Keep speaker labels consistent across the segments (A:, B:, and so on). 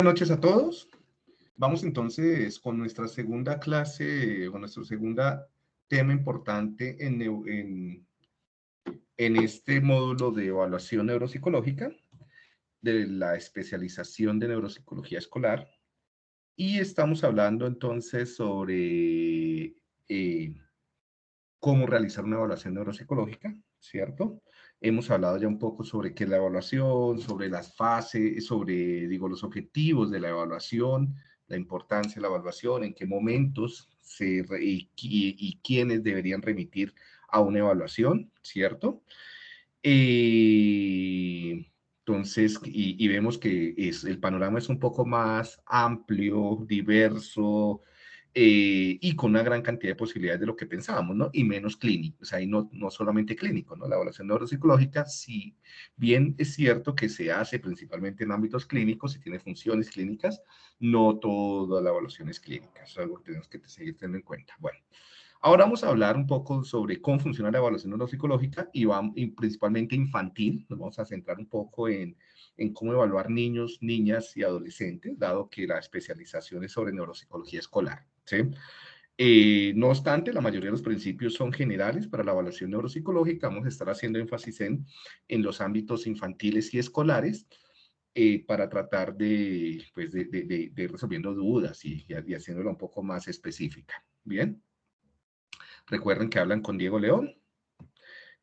A: Buenas noches a todos. Vamos entonces con nuestra segunda clase, con nuestro segundo tema importante en, este módulo de evaluación neuropsicológica de la especialización de neuropsicología escolar. Y estamos hablando entonces sobre eh, cómo realizar una evaluación neuropsicológica, ¿cierto? Hemos hablado ya un poco sobre qué es la evaluación, sobre las fases, sobre, digo, los objetivos de la evaluación, la importancia de la evaluación, en qué momentos y, quiénes deberían remitir a una evaluación, ¿cierto? Eh, entonces, y, y, vemos que es, el panorama es un poco más amplio, diverso, eh, y con una gran cantidad de posibilidades de lo que pensábamos, ¿no? Y menos clínico, o sea, y no, no solamente clínico, ¿no? La evaluación neuropsicológica, si bien es cierto que se hace principalmente en ámbitos clínicos y tiene funciones clínicas, no toda la evaluación es clínica, eso es algo que tenemos que seguir teniendo en cuenta. Bueno, ahora vamos a hablar un poco sobre cómo funciona la evaluación neuropsicológica y, va, y principalmente infantil, nos vamos a centrar un poco en en cómo evaluar niños, niñas y adolescentes, dado que la especialización es sobre neuropsicología escolar. ¿Sí? Eh, no obstante, la mayoría de los principios son generales para la evaluación neuropsicológica. Vamos a estar haciendo énfasis en, en los ámbitos infantiles y escolares eh, para tratar de, pues de, de, de, resolviendo dudas y, y haciéndola un poco más específica. Bien. Recuerden que hablan con Diego León,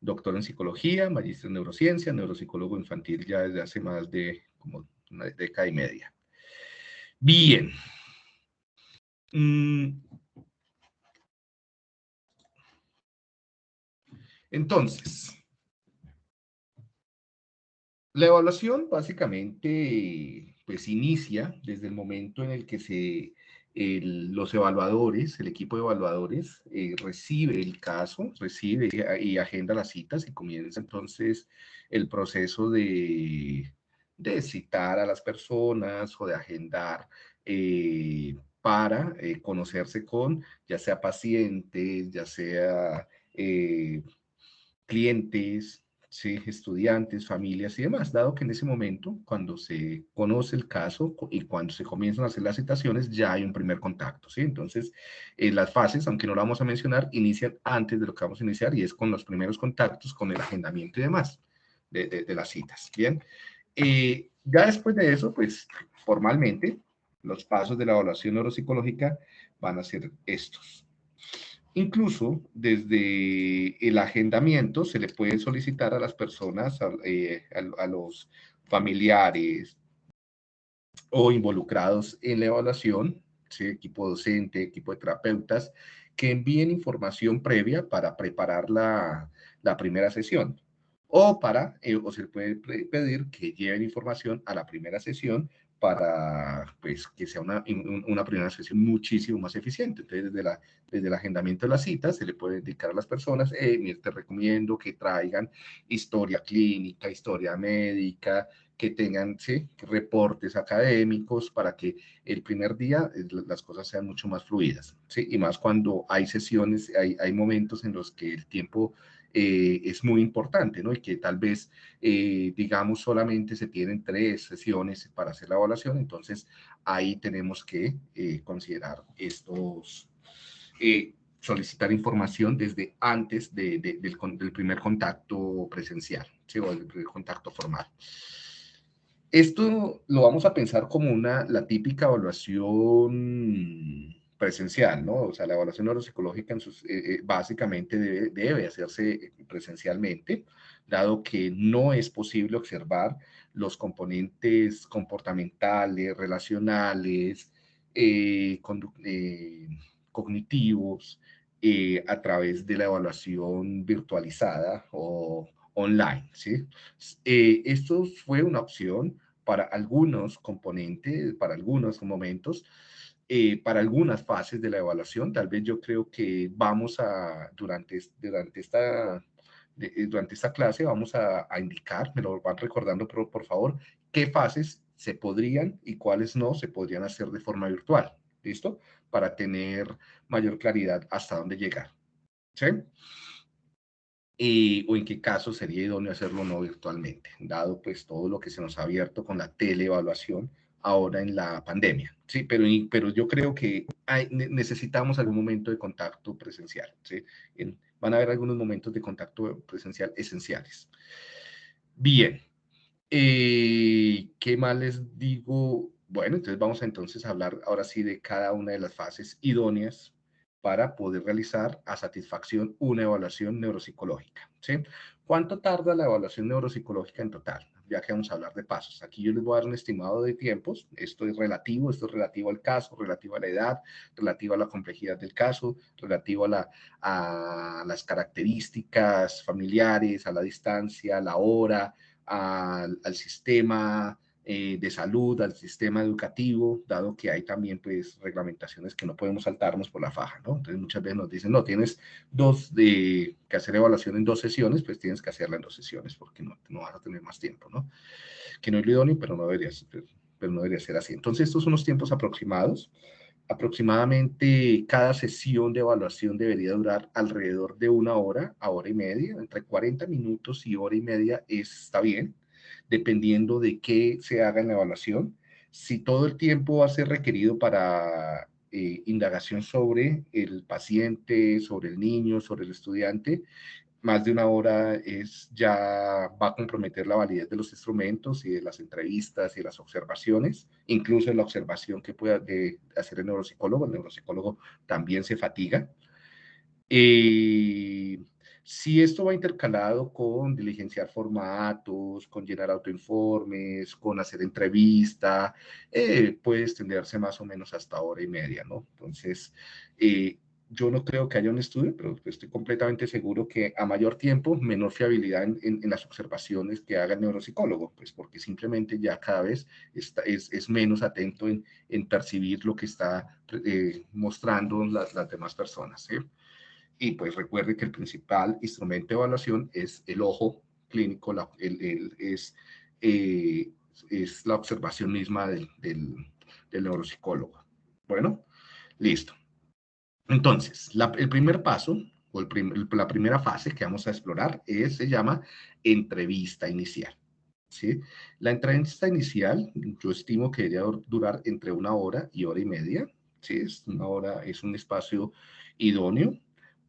A: doctor en psicología, magíster en neurociencia, neuropsicólogo infantil ya desde hace más de como una década y media. Bien. Mm. Entonces, la evaluación básicamente pues inicia desde el momento en el que se los evaluadores, el equipo de evaluadores, eh, recibe el caso, recibe y agenda las citas y comienza entonces el proceso de, de citar a las personas o de agendar eh, para eh, conocerse con ya sea pacientes, ya sea clientes, ¿sí? estudiantes, familias y demás, dado que en ese momento, cuando se conoce el caso y cuando se comienzan a hacer las citaciones, ya hay un primer contacto, ¿sí? Entonces, eh, las fases, aunque no lo vamos a mencionar, inician antes de lo que vamos a iniciar y es con los primeros contactos, con el agendamiento y demás de, de, las citas, ¿bien? Eh, ya después de eso, pues, formalmente, los pasos de la evaluación neuropsicológica van a ser estos. Incluso desde el agendamiento se le puede solicitar a las personas, a, eh, los familiares o involucrados en la evaluación, equipo docente, equipo de terapeutas, que envíen información previa para preparar la, primera sesión. O, para, eh, o se puede pedir que lleven información a la primera sesión para pues, que sea una, una primera sesión muchísimo más eficiente. Entonces, desde, la, desde el agendamiento de las citas, se le puede indicar a las personas, eh, te recomiendo que traigan historia clínica, historia médica, que tengan ¿sí? reportes académicos para que el primer día eh, las cosas sean mucho más fluidas. ¿sí? Y más cuando hay sesiones, hay, hay momentos en los que el tiempo eh, es muy importante, ¿no? Y que tal vez, eh, digamos, solamente se tienen tres sesiones para hacer la evaluación, entonces ahí tenemos que eh, considerar estos, solicitar información desde antes de, del, del, primer contacto presencial, ¿sí? O del primer contacto formal. Esto lo vamos a pensar como una, la típica evaluación presencial, ¿no? O sea, la evaluación neuropsicológica eh, eh, básicamente debe, debe, hacerse presencialmente, dado que no es posible observar los componentes comportamentales, relacionales, eh, cognitivos, a través de la evaluación virtualizada o online, ¿sí? esto fue una opción para algunos componentes, para algunos momentos, eh, para algunas fases de la evaluación. Tal vez yo creo que vamos a, durante, durante, esta, eh, durante esta clase, vamos a, indicar, me lo van recordando por, por favor, qué fases se podrían y cuáles no se podrían hacer de forma virtual. ¿Listo? Para tener mayor claridad hasta dónde llegar. ¿Sí? Y, o en qué caso sería idóneo hacerlo no virtualmente, dado pues todo lo que se nos ha abierto con la teleevaluación ahora en la pandemia, ¿sí? Pero, pero yo creo que hay, necesitamos algún momento de contacto presencial, ¿sí? van a haber algunos momentos de contacto presencial esenciales. Bien, eh, ¿qué más les digo? Bueno, entonces vamos a entonces hablar ahora sí de cada una de las fases idóneas para poder realizar a satisfacción una evaluación neuropsicológica. ¿sí? ¿Cuánto tarda la evaluación neuropsicológica en total? Ya que vamos a hablar de pasos. Aquí yo les voy a dar un estimado de tiempos. Esto es relativo, esto es relativo al caso, relativo a la edad, relativo a la complejidad del caso, relativo a, la, a las características familiares, a la distancia, a la hora, al sistema eh, de salud, al sistema educativo, dado que hay también pues reglamentaciones que no podemos saltarnos por la faja, ¿no? Entonces muchas veces nos dicen, no, tienes dos de, que hacer evaluación en dos sesiones, pues tienes que hacerla en dos sesiones porque no, no vas a tener más tiempo, ¿no? Que no es lo idóneo, pero no debería, pero no debería ser así. Entonces estos son los tiempos aproximados. Aproximadamente cada sesión de evaluación debería durar alrededor de una hora a hora y media, entre 40 minutos y hora y media está bien dependiendo de qué se haga en la evaluación. Si todo el tiempo va a ser requerido para eh, indagación sobre el paciente, sobre el niño, sobre el estudiante, más de una hora es ya va a comprometer la validez de los instrumentos y de las entrevistas y de las observaciones, incluso la observación que pueda hacer el neuropsicólogo. El neuropsicólogo también se fatiga. Eh, si esto va intercalado con diligenciar formatos, con llenar autoinformes, con hacer entrevista, eh, puede extenderse más o menos hasta hora y media, ¿no? Entonces, eh, yo no creo que haya un estudio, pero estoy completamente seguro que a mayor tiempo, menor fiabilidad en, las observaciones que haga el neuropsicólogo, pues porque simplemente ya cada vez es, menos atento en, percibir lo que está eh, mostrando las, las demás personas. ¿sí? Y pues recuerde que el principal instrumento de evaluación es el ojo clínico, la, el, es, eh, es la observación misma del, del, neuropsicólogo. Bueno, listo. Entonces, el primer paso, o el la primera fase que vamos a explorar, es, se llama entrevista inicial. ¿sí? La entrevista inicial, yo estimo que debería durar entre una hora y hora y media. ¿sí? Es una hora, es un espacio idóneo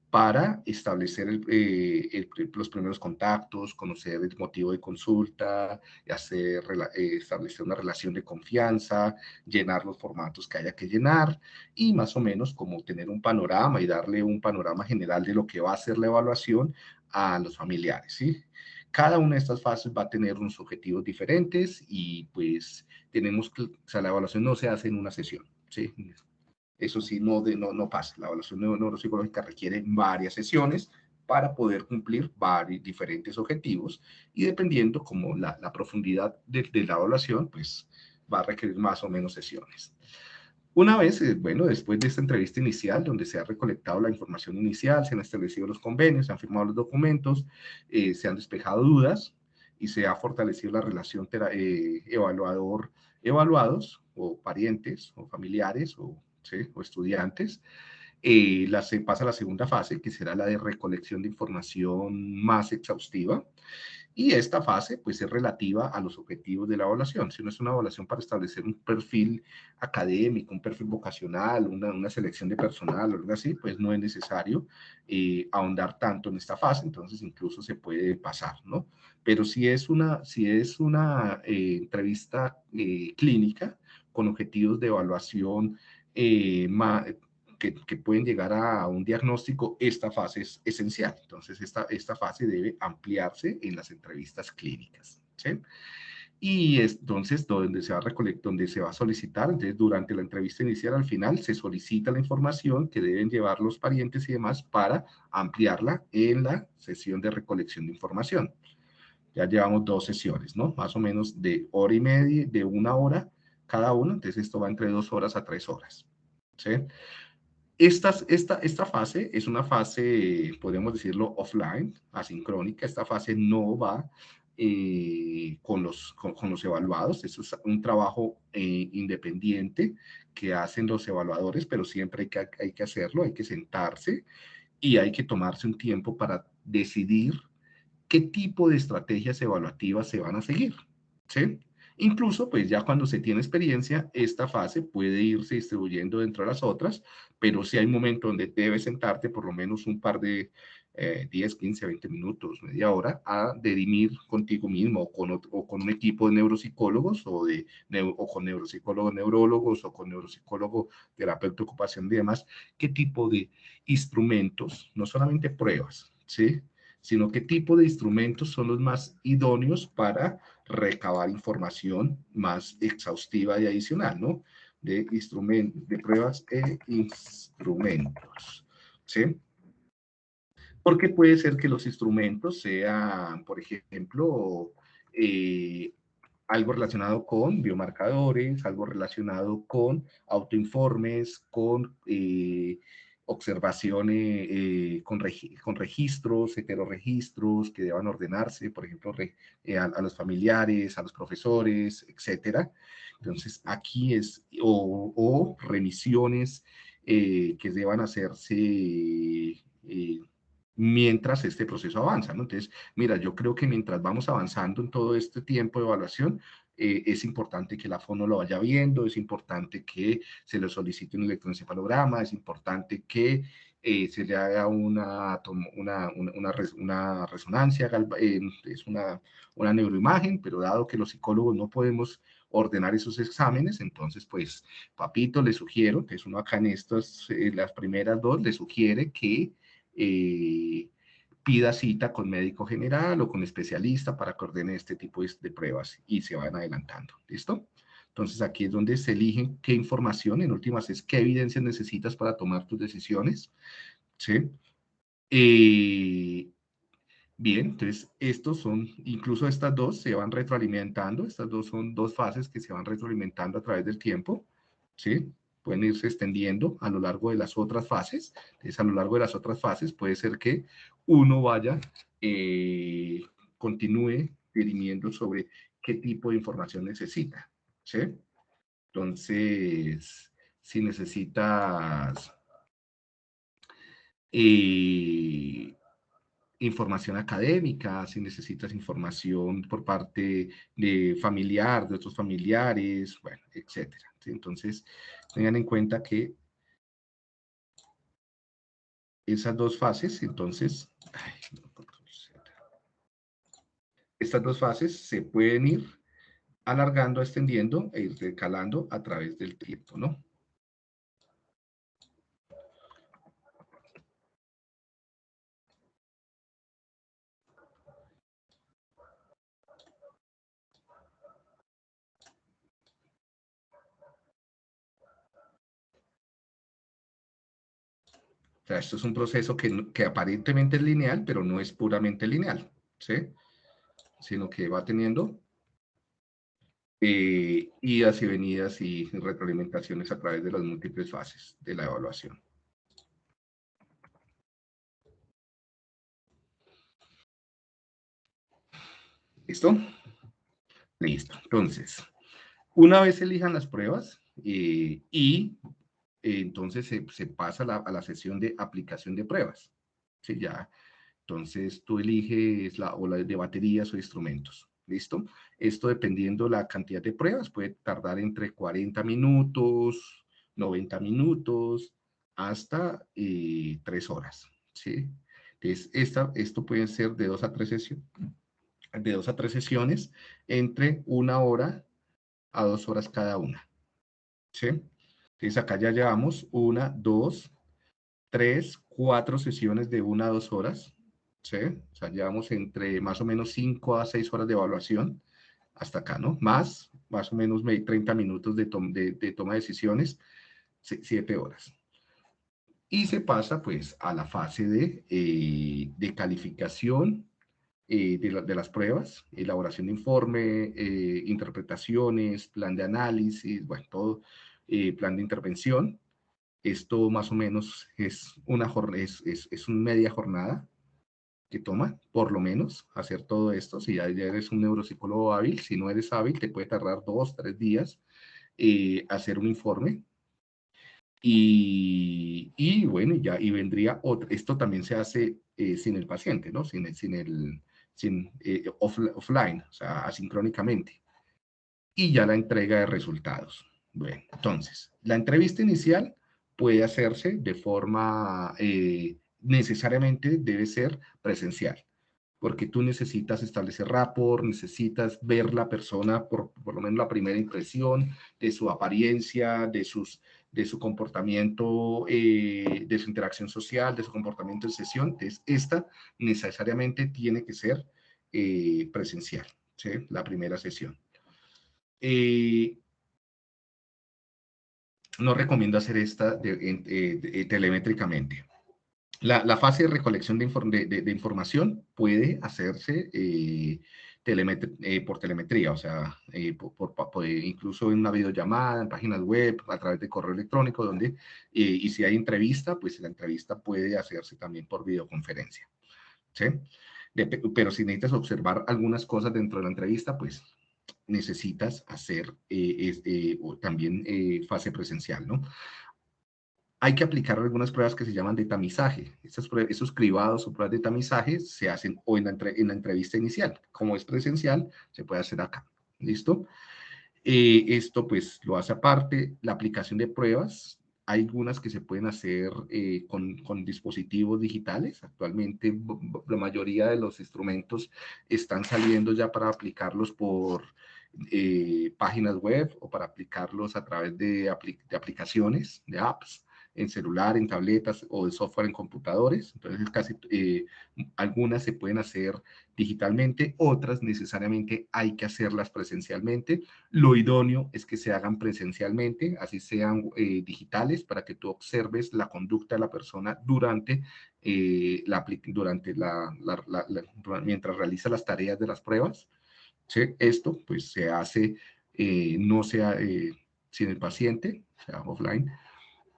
A: para establecer eh, los primeros contactos, conocer el motivo de consulta, hacer, eh, establecer una relación de confianza, llenar los formatos que haya que llenar y más o menos como tener un panorama y darle un panorama general de lo que va a ser la evaluación a los familiares. ¿sí? Cada una de estas fases va a tener unos objetivos diferentes y pues tenemos que, o sea, la evaluación no se hace en una sesión. ¿sí? Eso sí, no, de, no, no pasa. La evaluación neuropsicológica requiere varias sesiones para poder cumplir varios diferentes objetivos y dependiendo como la, la profundidad de, de, la evaluación, pues va a requerir más o menos sesiones. Una vez, eh, bueno, después de esta entrevista inicial, donde se ha recolectado la información inicial, se han establecido los convenios, se han firmado los documentos, eh, se han despejado dudas y se ha fortalecido la relación eh, evaluador-evaluados o parientes o familiares o o estudiantes, eh, la, se pasa a la segunda fase, que será la de recolección de información más exhaustiva. Y esta fase, pues, es relativa a los objetivos de la evaluación. Si no es una evaluación para establecer un perfil académico, un perfil vocacional, una, una selección de personal o algo así, pues no es necesario eh, ahondar tanto en esta fase, entonces incluso se puede pasar, ¿no? Pero si es una, si es una eh, entrevista eh, clínica con objetivos de evaluación eh, que, que, pueden llegar a un diagnóstico, esta fase es esencial. Entonces, esta, esta fase debe ampliarse en las entrevistas clínicas. ¿sí? Y entonces, donde se va a donde se va a solicitar, entonces durante la entrevista inicial, al final, se solicita la información que deben llevar los parientes y demás para ampliarla en la sesión de recolección de información. Ya llevamos dos sesiones, ¿no? Más o menos de hora y media, de una hora cada uno, entonces esto va entre dos horas a tres horas. ¿sí? Esta, esta, esta fase es una fase, podemos decirlo, offline, asincrónica. Esta fase no va eh, con, los, con, los evaluados. Eso es un trabajo eh, independiente que hacen los evaluadores, pero siempre hay que, hay que hacerlo, hay que sentarse y hay que tomarse un tiempo para decidir qué tipo de estrategias evaluativas se van a seguir. ¿sí? Incluso, pues ya cuando se tiene experiencia, esta fase puede irse distribuyendo dentro de las otras, pero sí hay un momento donde debes sentarte por lo menos un par de 10, 15, 20 minutos, media hora, a dirimir contigo mismo o con, o con un equipo de neuropsicólogos o, de, o con neuropsicólogos neurólogos o con neuropsicólogo terapeuta ocupación y demás, qué tipo de instrumentos, no solamente pruebas, ¿sí? sino qué tipo de instrumentos son los más idóneos para recabar información más exhaustiva y adicional, ¿no? De, instrumentos, de pruebas e instrumentos, ¿sí? Porque puede ser que los instrumentos sean, por ejemplo, eh, algo relacionado con biomarcadores, algo relacionado con autoinformes, con eh, observaciones, eh, con, con, registros, heteroregistros que deban ordenarse, por ejemplo, a, los familiares, a los profesores, etcétera. Entonces, aquí es, o, remisiones que deban hacerse mientras este proceso avanza. Entonces, mira, yo creo que mientras vamos avanzando en todo este tiempo de evaluación, eh, es importante que la FONO lo vaya viendo, es importante que se le solicite un electroencefalograma, es importante que eh, se le haga una, una, una, resonancia, eh, es una, una neuroimagen, pero dado que los psicólogos no podemos ordenar esos exámenes, entonces, pues, papito, le sugiero, que es uno acá en estas, las primeras dos, le sugiere que pida cita con médico general o con especialista para que ordene este tipo de, pruebas y se van adelantando. ¿Listo? Entonces aquí es donde se eligen qué información, en últimas es qué evidencias necesitas para tomar tus decisiones. ¿Sí? Eh, bien, entonces estos son, incluso estas dos se van retroalimentando, estas dos son dos fases que se van retroalimentando a través del tiempo. ¿Sí? Pueden irse extendiendo a lo largo de las otras fases. Entonces, a lo largo de las otras fases puede ser que uno vaya, eh, continúe dirimiendo sobre qué tipo de información necesita. Entonces, si necesitas eh, información académica, si necesitas información por parte de familiar, de otros familiares, bueno, etcétera. Entonces, tengan en cuenta que esas dos fases, entonces, estas dos fases se pueden ir alargando, extendiendo e ir recalando a través del tiempo, ¿no? Sea, esto es un proceso que, aparentemente es lineal, pero no es puramente lineal, ¿sí? Sino que va teniendo eh, idas y venidas y retroalimentaciones a través de las múltiples fases de la evaluación. ¿Listo? Listo. Entonces, una vez elijan las pruebas eh, y entonces se, pasa a la sesión de aplicación de pruebas. ¿sí? Ya, entonces tú eliges la, o la de baterías o instrumentos. ¿Listo? Esto dependiendo la cantidad de pruebas, puede tardar entre 40 minutos, 90 minutos, hasta eh, 3 horas. ¿sí? Entonces, esta, esto puede ser de 2 a 3 sesiones, de 2 a 3 sesiones, entre una hora a 2 horas cada una. ¿Sí? Entonces acá ya llevamos una, dos, tres, cuatro sesiones de una a dos horas. ¿sí? O sea, llevamos entre más o menos cinco a seis horas de evaluación hasta acá, ¿no? Más, más o menos 30 minutos de, de, toma de decisiones, siete horas. Y se pasa pues a la fase de, eh, de calificación eh, de, de, las pruebas, elaboración de informe, eh, interpretaciones, plan de análisis, bueno, todo, eh, plan de intervención. Esto más o menos es una es, es, es media jornada que toma, por lo menos, hacer todo esto. Si ya, eres un neuropsicólogo hábil, si no eres hábil, te puede tardar dos, tres días eh, hacer un informe. Y, y, bueno, ya, y vendría otro. Esto también se hace eh, sin el paciente, ¿no? Sin, sin el, sin, offline, o sea, asincrónicamente. y ya la entrega de resultados. Bueno, entonces, la entrevista inicial puede hacerse de forma, eh, necesariamente debe ser presencial, porque tú necesitas establecer rapport, necesitas ver la persona, por, por lo menos la primera impresión de su apariencia, de, sus, de su comportamiento, eh, de su interacción social, de su comportamiento en sesión. Entonces, esta necesariamente tiene que ser eh, presencial, la primera sesión. Eh, no recomiendo hacer esta eh, telemétricamente. La, fase de recolección de, información puede hacerse eh, por telemetría, o sea, incluso en una videollamada, en páginas web, a través de correo electrónico, donde, y si hay entrevista, pues la entrevista puede hacerse también por videoconferencia. ¿sí? pero si necesitas observar algunas cosas dentro de la entrevista, pues necesitas hacer eh, eh, también eh, fase presencial, ¿no? Hay que aplicar algunas pruebas que se llaman de tamizaje. Esas esos cribados o pruebas de tamizaje se hacen o en la, en la entrevista inicial. Como es presencial, se puede hacer acá. ¿Listo? esto pues lo hace aparte. La aplicación de pruebas hay algunas que se pueden hacer eh, con, con, dispositivos digitales. Actualmente la mayoría de los instrumentos están saliendo ya para aplicarlos por eh, páginas web o para aplicarlos a través de, de aplicaciones, de apps en celular, en tabletas o de software en computadores. Entonces, casi eh, algunas se pueden hacer digitalmente, otras necesariamente hay que hacerlas presencialmente. Lo idóneo es que se hagan presencialmente, así sean eh, digitales, para que tú observes la conducta de la persona durante, eh, la, durante la, mientras realiza las tareas de las pruebas. Esto pues se hace, no sea sin el paciente, sea offline,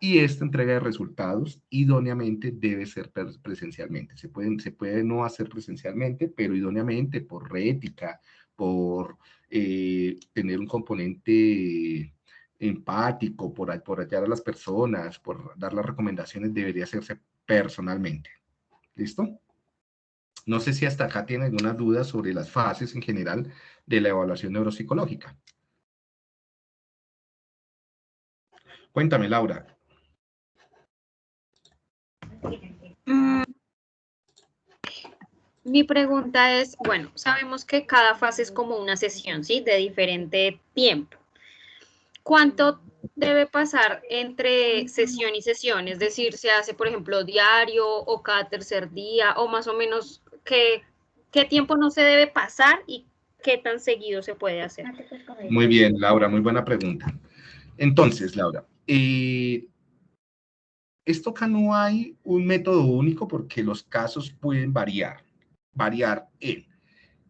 A: y esta entrega de resultados idóneamente debe ser presencialmente. Se, pueden, se puede no hacer presencialmente, pero idóneamente por rética, por eh, tener un componente empático, por, por hallar a las personas, por dar las recomendaciones, debería hacerse personalmente. ¿Listo? No sé si hasta acá tiene alguna duda sobre las fases en general de la evaluación neuropsicológica. Cuéntame, Laura.
B: Mm, mi pregunta es, bueno, sabemos que cada fase es como una sesión, ¿sí? De diferente tiempo. ¿Cuánto debe pasar entre sesión y sesión? Es decir, ¿se hace, por ejemplo, diario o cada tercer día o más o menos qué, qué tiempo no se debe pasar y qué tan seguido se puede hacer?
A: Muy bien, Laura, muy buena pregunta. Entonces, Laura, eh, esto acá no hay un método único porque los casos pueden variar, variar en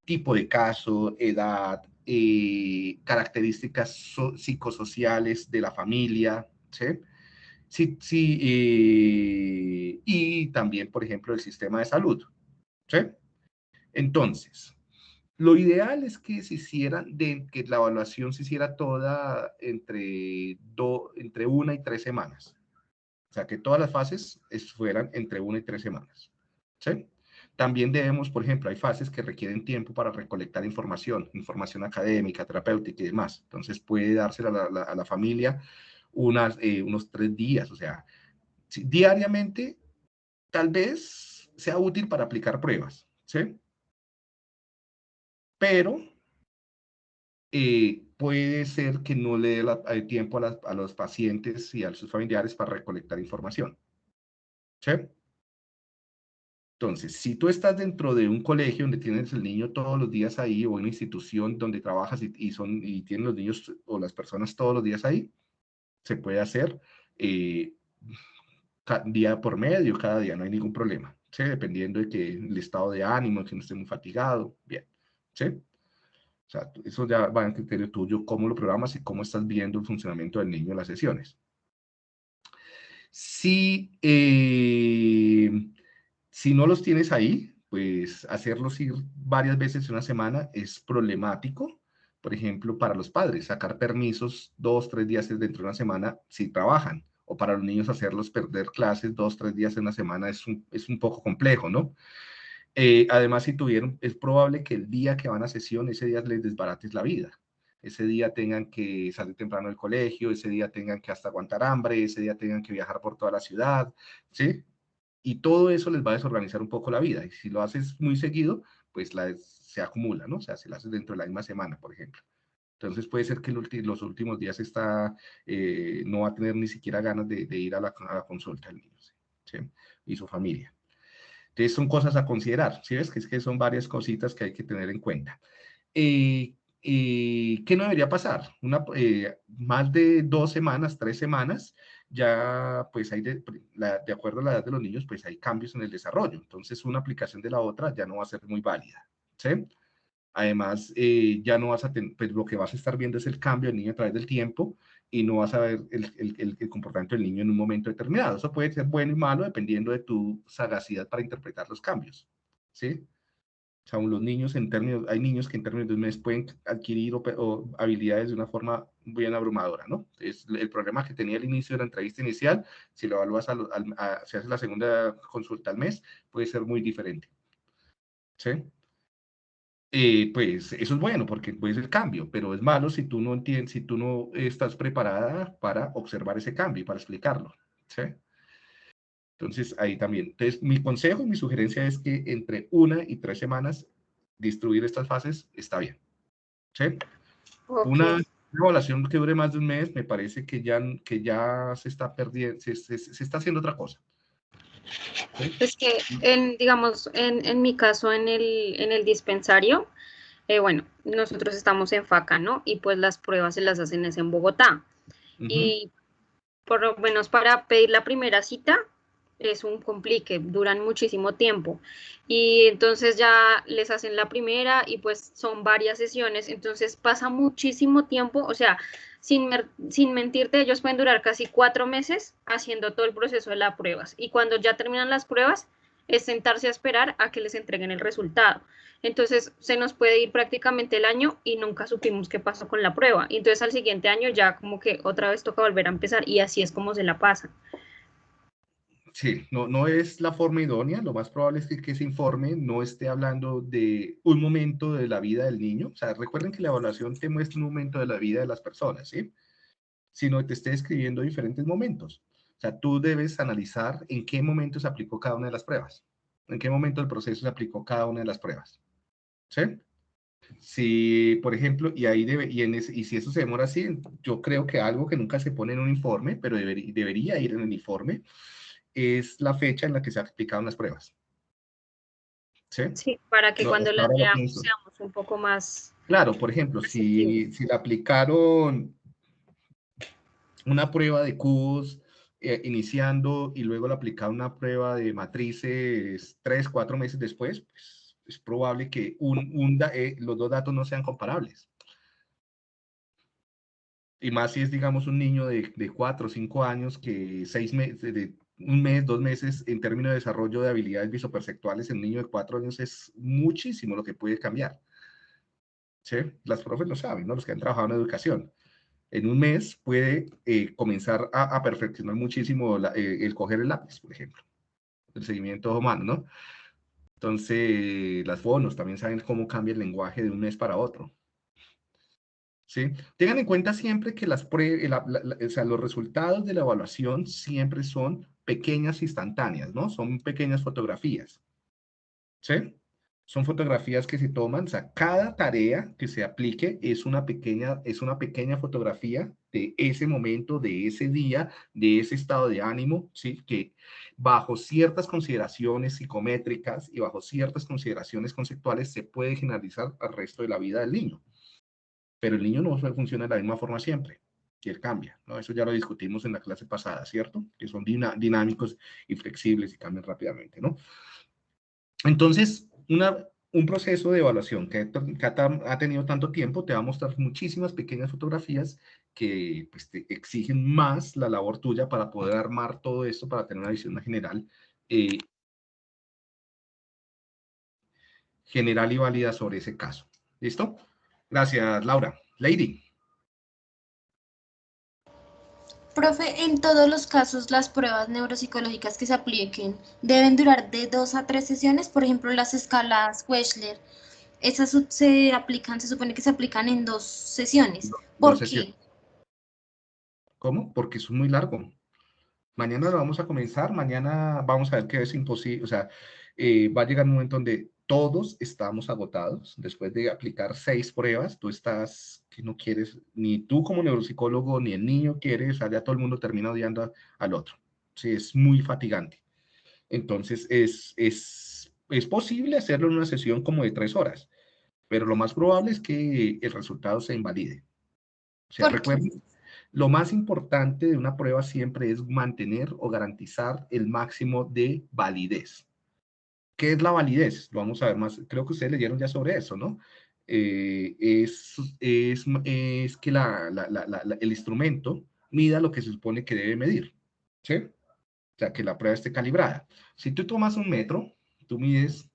A: tipo de caso, edad, eh, características psicosociales de la familia, ¿sí? Sí, sí eh, y también, por ejemplo, el sistema de salud. Entonces, lo ideal es que se hicieran, de, que la evaluación se hiciera toda entre, do, entre una y tres semanas, o sea, que todas las fases fueran entre una y tres semanas. También debemos, por ejemplo, hay fases que requieren tiempo para recolectar información, información académica, terapéutica y demás. Entonces puede dársela a la, familia eh, unos tres días. O sea, diariamente tal vez sea útil para aplicar pruebas. Pero eh, puede ser que no le dé tiempo a, los pacientes y a sus familiares para recolectar información. ¿Sí? Entonces, si tú estás dentro de un colegio donde tienes el niño todos los días ahí, o una institución donde trabajas y, son, y tienen los niños o las personas todos los días ahí, se puede hacer eh, día por medio, cada día, no hay ningún problema, ¿sí? dependiendo de que el estado de ánimo, que no esté muy fatigado, bien. ¿sí? O sea, eso ya va en criterio tuyo, cómo lo programas y cómo estás viendo el funcionamiento del niño en las sesiones. Si, eh, si no los tienes ahí, pues hacerlos ir varias veces en una semana es problemático. Por ejemplo, para los padres, sacar permisos dos, tres días dentro de una semana si trabajan. O para los niños hacerlos perder clases dos, tres días en una semana es un, es un poco complejo, ¿no? Eh, además, si tuvieron, es probable que el día que van a sesión, ese día les desbarates la vida. ese día tengan que salir temprano del colegio, ese día tengan que hasta aguantar hambre, ese día tengan que viajar por toda la ciudad, ¿sí? Y todo eso les va a desorganizar un poco la vida. Y si lo haces muy seguido, pues la, se acumula, ¿no? O sea, si lo haces dentro de la misma semana, por ejemplo. Entonces puede ser que los últimos días está, eh, no va a tener ni siquiera ganas de, ir a la, consulta el niño ¿sí? y su familia. Entonces son cosas a considerar, ¿sí ves? Que es que son varias cositas que hay que tener en cuenta. Eh, eh, ¿Qué no debería pasar? Una, más de dos semanas, tres semanas, ya pues hay, de, de acuerdo a la edad de los niños, pues hay cambios en el desarrollo. Entonces una aplicación de la otra ya no va a ser muy válida, ¿sí? Además, eh, ya no vas a tener, pues lo que vas a estar viendo es el cambio del niño a través del tiempo y no vas a ver el, el, el, comportamiento del niño en un momento determinado. Eso puede ser bueno y malo dependiendo de tu sagacidad para interpretar los cambios, ¿sí? O sea, los niños en términos, hay niños que en términos de un mes pueden adquirir o, habilidades de una forma bien abrumadora, ¿no? Es el problema que tenía al inicio de la entrevista inicial, si lo evalúas, a, a, si haces la segunda consulta al mes, puede ser muy diferente, ¿sí? Eh, pues eso es bueno porque puede ser cambio, pero es malo si tú no entiendes, si tú no estás preparada para observar ese cambio y para explicarlo. ¿sí? Entonces, ahí también. Entonces, mi consejo mi sugerencia es que entre una y tres semanas distribuir estas fases está bien. ¿sí? Una evaluación que dure más de un mes, me parece que ya, que ya se está perdiendo, se, se está haciendo otra cosa.
B: Es que, en, digamos, en, en, mi caso, en el, en el dispensario, eh, bueno, nosotros estamos en FACA, ¿no? Y pues las pruebas se las hacen es en Bogotá. Y por lo menos para pedir la primera cita es un complique, duran muchísimo tiempo. Y entonces ya les hacen la primera y pues son varias sesiones, entonces pasa muchísimo tiempo, o sea, sin, sin mentirte, ellos pueden durar casi cuatro meses haciendo todo el proceso de las pruebas. Y cuando ya terminan las pruebas, es sentarse a esperar a que les entreguen el resultado. Entonces se nos puede ir prácticamente el año y nunca supimos qué pasó con la prueba. Entonces al siguiente año ya como que otra vez toca volver a empezar y así es como se la pasan.
A: Sí, no, no es la forma idónea. Lo más probable es que, ese informe no esté hablando de un momento de la vida del niño. O sea, recuerden que la evaluación te muestra un momento de la vida de las personas, ¿sí? Sino te esté describiendo diferentes momentos. O sea, tú debes analizar en qué momento se aplicó cada una de las pruebas. En qué momento del proceso se aplicó cada una de las pruebas. ¿Sí? Si, por ejemplo, y ahí debe, y, en y si eso se demora así, yo creo que algo que nunca se pone en un informe, pero debería ir en el informe, es la fecha en la que se aplicaron las pruebas.
B: ¿Sí? Sí, para que cuando las veamos seamos un poco más...
A: Claro, por ejemplo, si, si le aplicaron una prueba de cubos eh, iniciando y luego le aplicaron una prueba de matrices tres, cuatro meses después, pues es probable que un, un eh, los dos datos no sean comparables. Y más si es, digamos, un niño de, de cuatro o cinco años que seis meses, de un mes, dos meses en términos de desarrollo de habilidades visoperceptuales en un niño de cuatro años es muchísimo lo que puede cambiar. ¿Sí? Las profes lo saben, ¿no? Los que han trabajado en educación. En un mes puede eh, comenzar a, perfeccionar muchísimo eh, el coger el lápiz, por ejemplo. El seguimiento humano, ¿no? Entonces, las fonos también saben cómo cambia el lenguaje de un mes para otro. Tengan en cuenta siempre que los resultados de la evaluación siempre son pequeñas instantáneas, ¿no? Son pequeñas fotografías, ¿sí? Son fotografías que se toman, o sea, cada tarea que se aplique es una pequeña, es una pequeña fotografía de ese momento, de ese día, de ese estado de ánimo, ¿sí? Que bajo ciertas consideraciones psicométricas y bajo ciertas consideraciones conceptuales se puede generalizar al resto de la vida del niño. Pero el niño no funciona de la misma forma siempre que él cambia, ¿no? Eso ya lo discutimos en la clase pasada, ¿cierto? Que son dinámicos y flexibles y cambian rápidamente, ¿no? Entonces, un proceso de evaluación que, ha tenido tanto tiempo te va a mostrar muchísimas pequeñas fotografías que pues, exigen más la labor tuya para poder armar todo esto, para tener una visión general, eh, general y válida sobre ese caso. ¿Listo? Gracias, Laura. Lady.
C: Profe, en todos los casos las pruebas neuropsicológicas que se apliquen deben durar de dos a tres sesiones, por ejemplo las escalas Wechsler. esas se aplican, se supone que se aplican en dos sesiones.
A: ¿Por
C: ¿Por
A: qué?
C: qué?
A: ¿Cómo? Porque es muy largo. Mañana lo vamos a comenzar, mañana vamos a ver que es imposible, o sea, eh, va a llegar un momento donde todos estamos agotados. Después de aplicar seis pruebas, tú estás que no quieres, ni tú como neuropsicólogo, ni el niño quiere, o sea, ya todo el mundo termina odiando al otro. Sí, es muy fatigante. Entonces, es, es, es posible hacerlo en una sesión como de tres horas, pero lo más probable es que el resultado se invalide. Recuerden, lo más importante de una prueba siempre es mantener o garantizar el máximo de validez. ¿Qué es la validez? Lo vamos a ver más, creo que ustedes leyeron ya sobre eso, ¿no? Eh, es, es, es que la, la- la- el instrumento mida lo que se supone que debe medir, ¿sí? O sea, que la prueba esté calibrada. Si tú tomas un metro, tú mides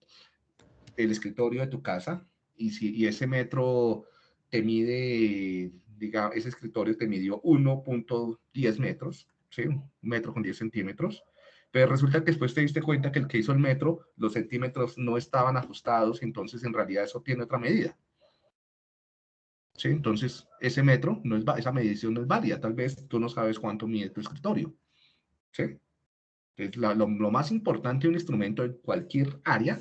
A: el escritorio de tu casa y, si, y ese metro te mide, diga, ese escritorio te midió 1.10 metros, ¿sí? Un metro con 10 centímetros. Pero resulta que después te diste cuenta que el que hizo el metro, los centímetros no estaban ajustados, entonces en realidad eso tiene otra medida. ¿Sí? Entonces, ese metro, no es, esa medición no es válida. Tal vez tú no sabes cuánto mide tu escritorio. ¿Sí? Entonces, la- lo, lo más importante de un instrumento en cualquier área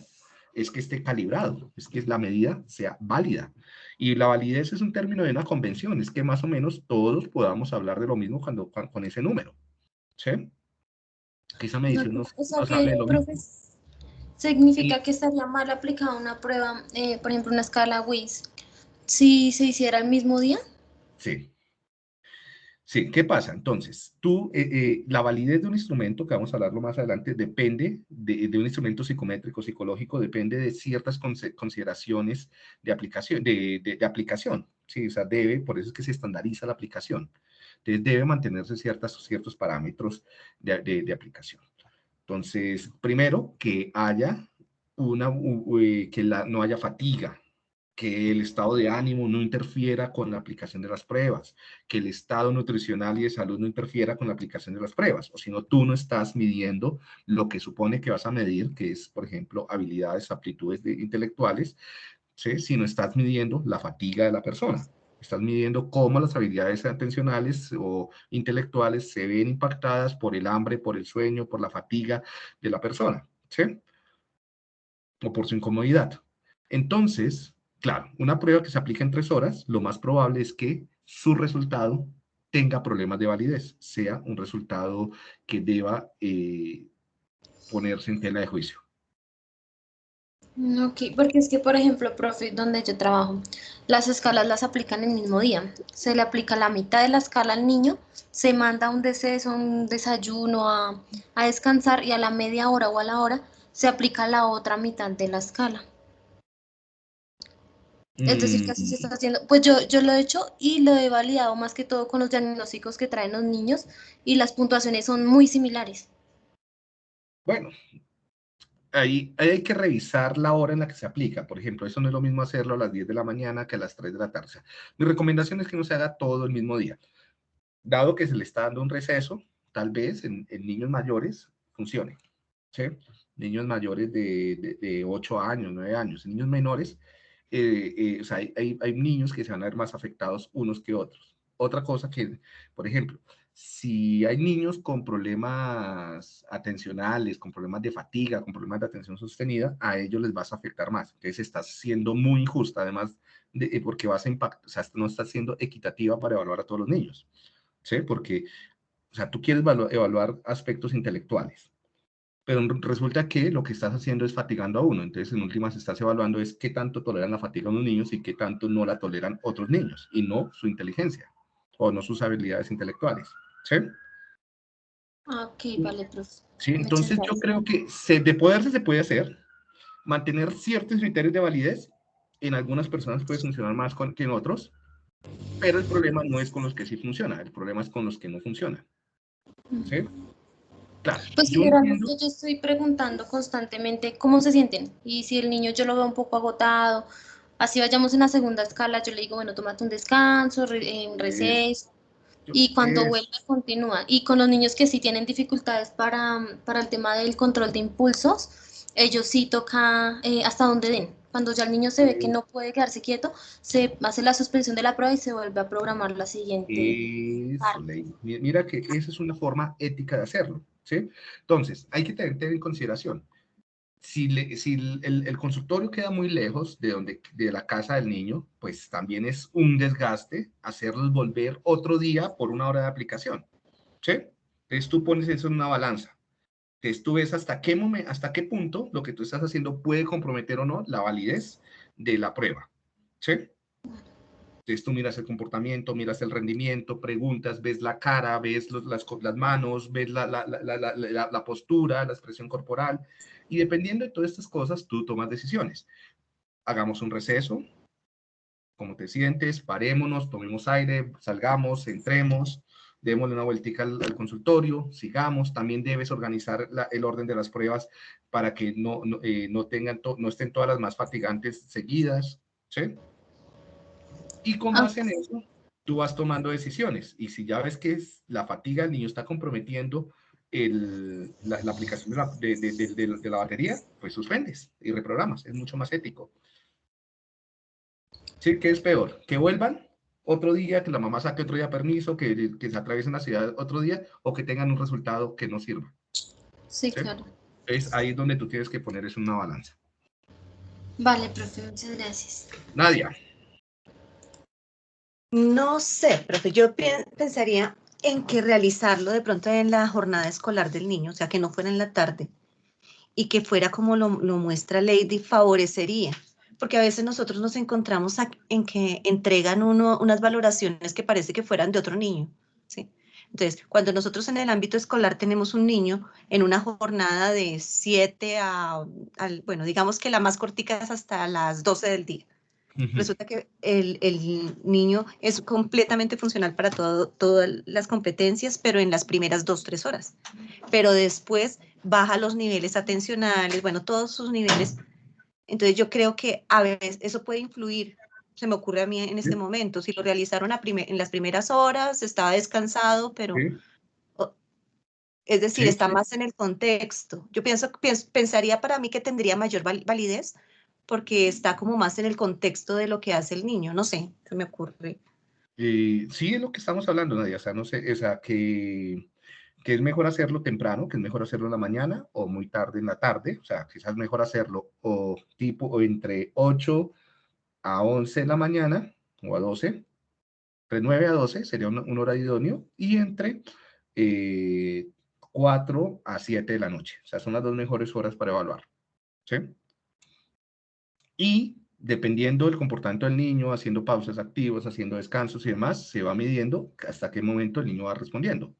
A: es que esté calibrado, es que la medida sea válida. Y la validez es un término de una convención, es que más o menos todos podamos hablar de lo mismo cuando, cuan- con ese número. ¿Sí? Esa medición nos,
C: O sea
A: nos hable de
C: que,
A: lo mismo.
C: profe, significa que estaría mal aplicada una prueba, eh, por ejemplo, una escala WIS, si se hiciera el mismo día.
A: Sí. Sí, ¿qué pasa? Entonces, tú, eh, eh, la validez de un instrumento, que vamos a hablarlo más adelante, depende de, de un instrumento psicométrico, psicológico, depende de ciertas consideraciones de aplicación, de, de- de aplicación, sí, o sea, debe, por eso es que se estandariza la aplicación. Entonces, debe mantenerse ciertas, ciertos parámetros de, aplicación. Entonces, primero, que haya una, eh, que no haya fatiga, que el estado de ánimo no interfiera con la aplicación de las pruebas, que el estado nutricional y de salud no interfiera con la aplicación de las pruebas, o si no, tú no estás midiendo lo que supone que vas a medir, que es, por ejemplo, habilidades, aptitudes de- intelectuales, ¿sí? si no estás midiendo la fatiga de la persona. Estás midiendo cómo las habilidades atencionales o intelectuales se ven impactadas por el hambre, por el sueño, por la fatiga de la persona, ¿sí? O por su incomodidad. Entonces, Claro, una prueba que se aplica en tres horas, lo más probable es que su resultado tenga problemas de validez, sea un resultado que deba eh, ponerse en tela de juicio.
C: Ok, porque es que, por ejemplo, profe, donde yo trabajo, las escalas las aplican el mismo día. Se le aplica la mitad de la escala al niño, se manda un deceso, un desayuno a, a descansar y a la media hora o a la hora se aplica la otra mitad de la escala. Es decir, que así se está haciendo. Pues yo, yo lo he hecho y lo he validado más que todo con los diagnósticos que traen los niños y las puntuaciones son muy similares.
A: Bueno, ahí, hay que revisar la hora en la que se aplica. Por ejemplo, eso no es lo mismo hacerlo a las 10 de la mañana que a las 3 de la tarde. Mi recomendación es que no se haga todo el mismo día. Dado que se le está dando un receso, tal vez en, niños mayores funcione. ¿sí? Niños mayores de, de, de 8 años, 9 años. Niños menores, eh, eh, o sea, hay, hay, hay niños que se van a ver más afectados unos que otros. Otra cosa que, por ejemplo, si hay niños con problemas atencionales, con problemas de fatiga, con problemas de atención sostenida, a ellos les vas a afectar más. Entonces estás siendo muy injusta, además, de, eh, porque vas a impactar, o sea, no estás siendo equitativa para evaluar a todos los niños. ¿Sí? Porque, o sea, tú quieres evaluar, aspectos intelectuales, pero resulta que lo que estás haciendo es fatigando a uno. Entonces, en últimas, estás evaluando es qué tanto toleran la fatiga unos niños y qué tanto no la toleran otros niños, y no su inteligencia o no sus habilidades intelectuales. ¿Sí?
C: Ok, vale, profe.
A: Sí, entonces yo creo que se, de poderse se puede hacer, mantener ciertos criterios de validez, en algunas personas puede funcionar más con, que en otros, pero el problema no es con los que sí funciona, el problema es con los que no funcionan. ¿Sí? Claro,
C: Pues
A: yo entiendo-
C: yo estoy preguntando constantemente cómo se sienten y si el niño yo lo veo un poco agotado, así vayamos en la segunda escala, yo le digo, bueno, tómate un descanso, eh, un receso y cuando vuelve continúa. Y con los niños que sí tienen dificultades para, para el tema del control de impulsos, ellos sí toca eh, hasta donde den. Cuando ya el niño se ve que no puede quedarse quieto, se hace la suspensión de la prueba y se vuelve a programar la siguiente.
A: Mira que esa es una forma ética de hacerlo, ¿sí? Entonces, hay que tener, en consideración, si, el, consultorio queda muy lejos de, donde, de la casa del niño, pues también es un desgaste hacerlos volver otro día por una hora de aplicación, ¿sí? Entonces tú pones eso en una balanza entonces tú ves hasta qué, momento, hasta qué punto lo que tú estás haciendo puede comprometer o no la validez de la prueba. ¿Sí? Entonces tú miras el comportamiento, miras el rendimiento, preguntas, ves la cara, ves las, las, manos, ves la, la, la, postura, la expresión corporal. Y dependiendo de todas estas cosas, tú tomas decisiones. Hagamos un receso, cómo te sientes, parémonos, tomemos aire, salgamos, entremos, démosle una vueltica al, consultorio, sigamos, también debes organizar el orden de las pruebas para que no, no, eh, tengan no estén todas las más fatigantes seguidas, ¿sí? Y con base en eso, tú vas tomando decisiones, y si ya ves que es la fatiga del niño está comprometiendo el, la, aplicación de la, de, de, de la batería, pues suspendes y reprogramas, es mucho más ético. ¿Sí? ¿Qué es peor? ¿Que vuelvan otro día, que la mamá saque otro día permiso, que, que se atraviesen la ciudad otro día o que tengan un resultado que no sirva.
C: Sí, claro.
A: Es ahí donde tú tienes que poner en una balanza.
C: Vale, profe, muchas gracias.
A: Nadia.
D: No sé, profe, yo pensaría en que realizarlo de pronto en la jornada escolar del niño, o sea, que no fuera en la tarde y que fuera como lo, muestra Lady, favorecería porque a veces nosotros nos encontramos en que entregan uno unas valoraciones que parece que fueran de otro niño, ¿sí? Entonces, cuando nosotros en el ámbito escolar tenemos un niño en una jornada de 7 a, bueno, digamos que la más cortica es hasta las 12 del día. Resulta que el, el, niño es completamente funcional para todo, todas las competencias, pero en las primeras dos, tres horas. Pero después baja los niveles atencionales, bueno, todos sus niveles. Entonces yo creo que a veces eso puede influir, se me ocurre a mí en este momento, si lo realizaron en las primeras horas, estaba descansado, pero... Es decir, está más en el contexto. Yo pienso, pensaría para mí que tendría mayor validez porque está como más en el contexto de lo que hace el niño. No sé, se me ocurre.
A: sí, es lo que estamos hablando, Nadia. O sea, no sé, o sea, que es mejor hacerlo temprano, que es mejor hacerlo en la mañana o muy tarde en la tarde, o sea, quizás mejor hacerlo o tipo o entre 8 a 11 de la mañana o a 12, entre 9 a 12 sería un, hora idóneo y entre 4 eh, a 7 de la noche, o sea, son las dos mejores horas para evaluar, ¿sí? Y dependiendo del comportamiento del niño, haciendo pausas activas, haciendo descansos y demás, se va midiendo hasta qué momento el niño va respondiendo.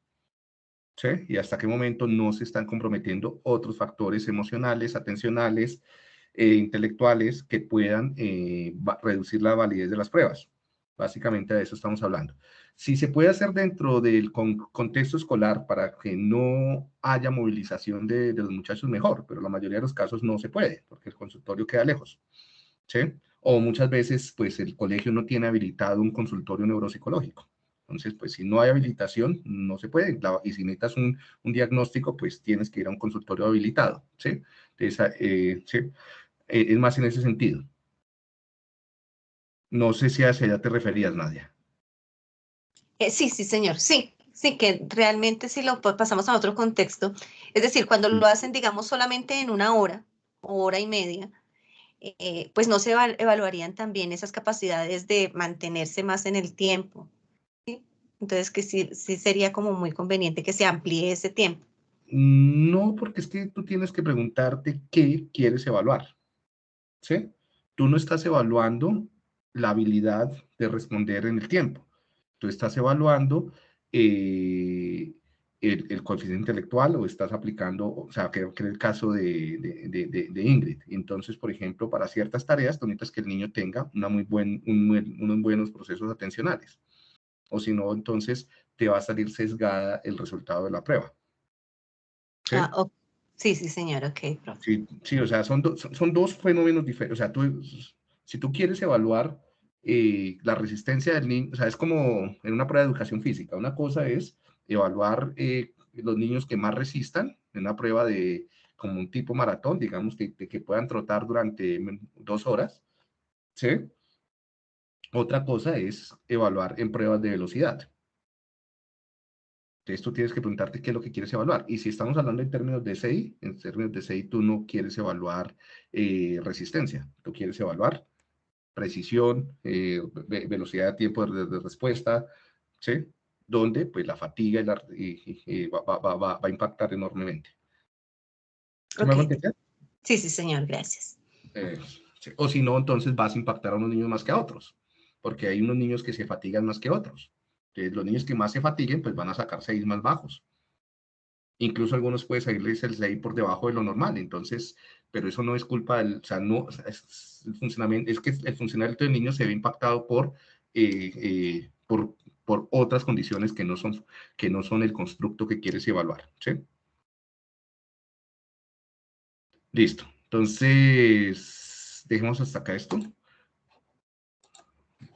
A: ¿sí? Y hasta qué momento no se están comprometiendo otros factores emocionales, atencionales, e intelectuales que puedan eh, reducir la validez de las pruebas. Básicamente de eso estamos hablando. Si se puede hacer dentro del contexto escolar para que no haya movilización de, de, los muchachos, mejor, pero la mayoría de los casos no se puede, porque el consultorio queda lejos. ¿Sí? O muchas veces, pues el colegio no tiene habilitado un consultorio neuropsicológico. Entonces, pues si no hay habilitación, no se puede. y si necesitas un, un, diagnóstico, pues tienes que ir a un consultorio habilitado, ¿sí? Eh, ¿sí? Eh, es más en ese sentido. No sé si a ella te referías, Nadia.
D: Eh, sí, sí, señor, sí. Sí, que realmente si lo pasamos a otro contexto, es decir, cuando lo hacen, digamos, solamente en una hora hora y media, pues no se evaluarían también esas capacidades de mantenerse más en el tiempo, entonces, que sí, sí sería como muy conveniente que se amplíe ese tiempo.
A: No, porque es que tú tienes que preguntarte qué quieres evaluar. ¿Sí? Tú no estás evaluando la habilidad de responder en el tiempo. Tú estás evaluando eh, el, coeficiente intelectual o estás aplicando, o sea, creo que es el caso de, de, de, Ingrid. Entonces, por ejemplo, para ciertas tareas, tú necesitas que el niño tenga una muy buen, unos buenos procesos atencionales o si no, entonces te va a salir sesgada el resultado de la prueba.
D: ¿Sí? Ah, sí, sí, señor, ok.
A: Sí, sí, o sea, son, son, dos fenómenos diferentes. O sea, tú, si tú quieres evaluar eh, la resistencia del niño, o sea, es como en una prueba de educación física. Una cosa es evaluar eh, los niños que más resistan, en una prueba de como un tipo maratón, digamos, que, que puedan trotar durante dos horas, ¿sí? Otra cosa es evaluar en pruebas de velocidad. Entonces tú tienes que preguntarte qué es lo que quieres evaluar. Y si estamos hablando en términos de CI, en términos de CI tú no quieres evaluar eh, resistencia, tú quieres evaluar precisión, eh, velocidad de tiempo de, respuesta, ¿sí? Donde pues la fatiga y va, a impactar enormemente.
D: Sí, sí, señor, gracias.
A: Eh, o si no, entonces vas a impactar a unos niños más que a otros, porque hay unos niños que se fatigan más que otros los niños que más se fatiguen, pues van a sacar 6 más bajos. Incluso algunos puede salirles el 6 por debajo de lo normal, entonces, pero eso no es culpa del, o sea, no, es, el funcionamiento, es que el funcionamiento del niño se ve impactado por, eh, eh, por, por otras condiciones que no, son, que no son el constructo que quieres evaluar. Listo, entonces, dejemos hasta acá esto.